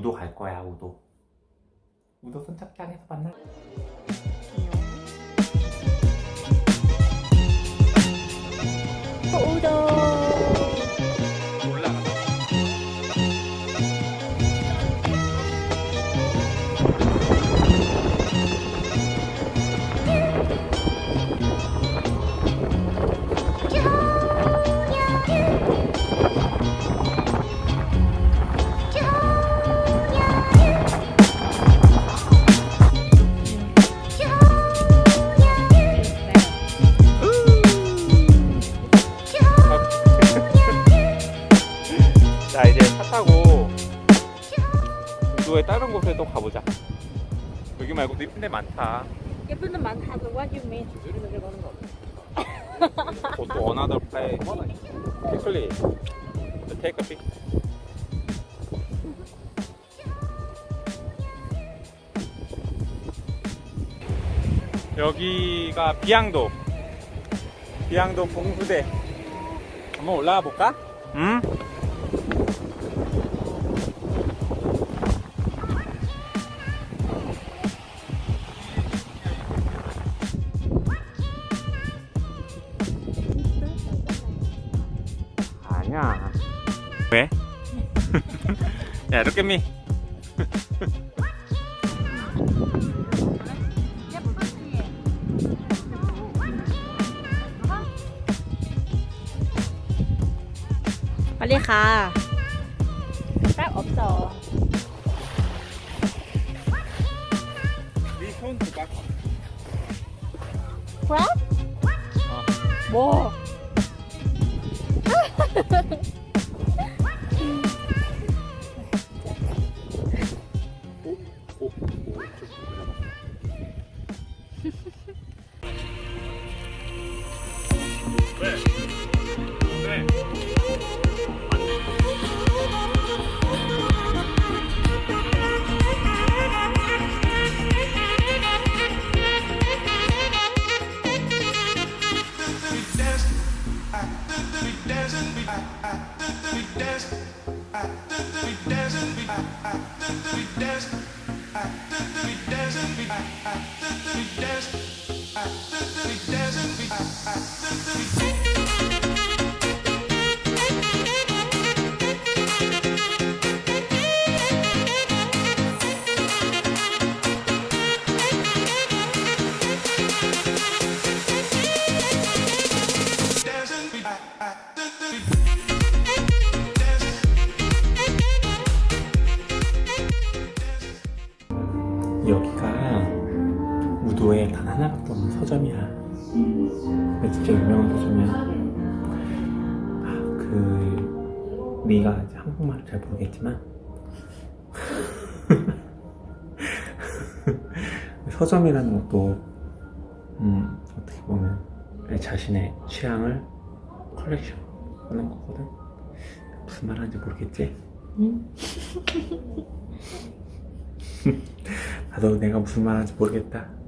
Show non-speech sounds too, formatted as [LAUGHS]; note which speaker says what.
Speaker 1: 우도 갈 거야 우도 우도 선 착장에서 만나 우도의 다른 곳에 또 가보자 여기 말고도 이쁜 데 많다
Speaker 2: 예쁜 데 많다. What you mean?
Speaker 1: To another place quickly take a pic 여기가 비양도 비양도 봉수대 한번 올라가 볼까? 응? 아 니야 왜? 야 look at me
Speaker 2: 빨리 가. 딱 없어.
Speaker 1: 네손 줘봐
Speaker 2: 그래?
Speaker 1: 어.
Speaker 2: 뭐?
Speaker 1: Best. dance, we dance, we dance, we dancing. 여기가 우도에 단 하나밖에 없는 서점이야. 근데 진짜 유명한 서점이야. 아, 그 네가 한국말을 잘 모르겠지만 [LAUGHS] 서점이라는 것도 음, 어떻게 보면 내 자신의 취향을 컬렉션 하는 거거든. 무슨 말 하는지 모르겠지?
Speaker 2: 응. [LAUGHS]
Speaker 1: 나도 내가 무슨 말 하는지 모르겠다.